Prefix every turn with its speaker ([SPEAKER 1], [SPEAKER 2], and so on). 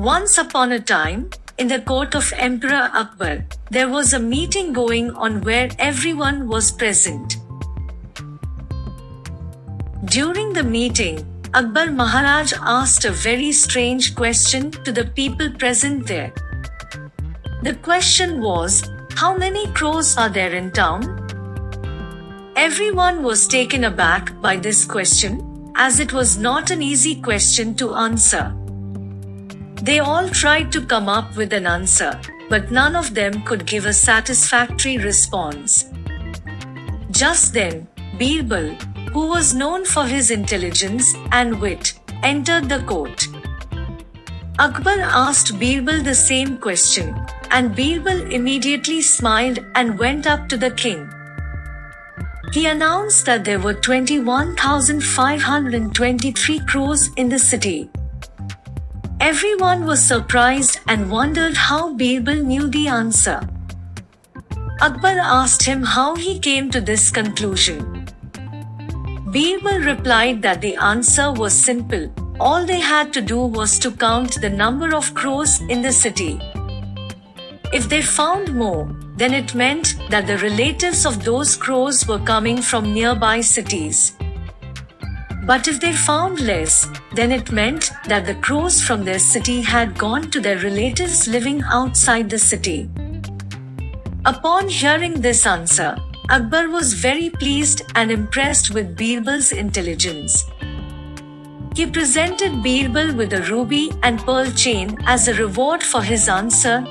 [SPEAKER 1] Once upon a time, in the court of Emperor Akbar, there was a meeting going on where everyone was present. During the meeting, Akbar Maharaj asked a very strange question to the people present there. The question was, How many crows are there in town? Everyone was taken aback by this question, as it was not an easy question to answer. They all tried to come up with an answer, but none of them could give a satisfactory response. Just then, Birbal, who was known for his intelligence and wit, entered the court. Akbar asked Birbal the same question, and Birbal immediately smiled and went up to the king. He announced that there were 21,523 crows in the city. Everyone was surprised and wondered how Birbal knew the answer. Akbar asked him how he came to this conclusion. Birbal replied that the answer was simple. All they had to do was to count the number of crows in the city. If they found more, then it meant that the relatives of those crows were coming from nearby cities. But if they found less, then it meant that the crows from their city had gone to their relatives living outside the city. Upon hearing this answer, Akbar was very pleased and impressed with Birbal's intelligence. He presented Birbal with a ruby and pearl chain as a reward for his answer